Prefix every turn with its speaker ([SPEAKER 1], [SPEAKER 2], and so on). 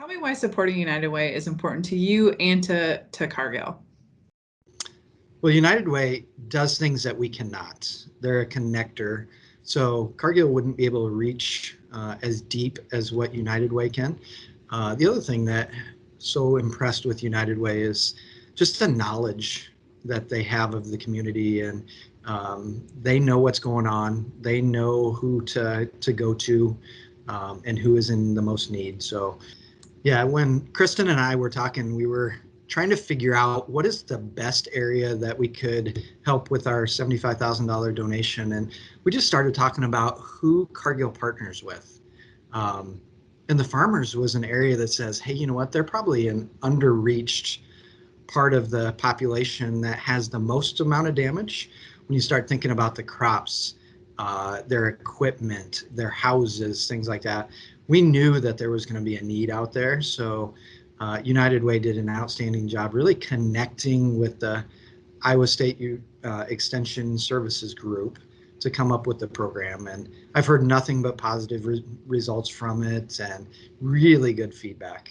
[SPEAKER 1] Tell me why supporting United Way is important to you and to, to Cargill.
[SPEAKER 2] Well, United Way does things that we cannot. They're a connector. So Cargill wouldn't be able to reach uh, as deep as what United Way can. Uh, the other thing that so impressed with United Way is just the knowledge that they have of the community and um, they know what's going on. They know who to, to go to um, and who is in the most need. So yeah, when Kristen and I were talking, we were trying to figure out what is the best area that we could help with our $75,000 donation. And we just started talking about who Cargill partners with. Um, and the farmers was an area that says, hey, you know what, they're probably an underreached part of the population that has the most amount of damage. When you start thinking about the crops, uh, their equipment, their houses, things like that, we knew that there was going to be a need out there. So uh, United Way did an outstanding job really connecting with the Iowa State uh, Extension Services Group to come up with the program. And I've heard nothing but positive re results from it and really good feedback.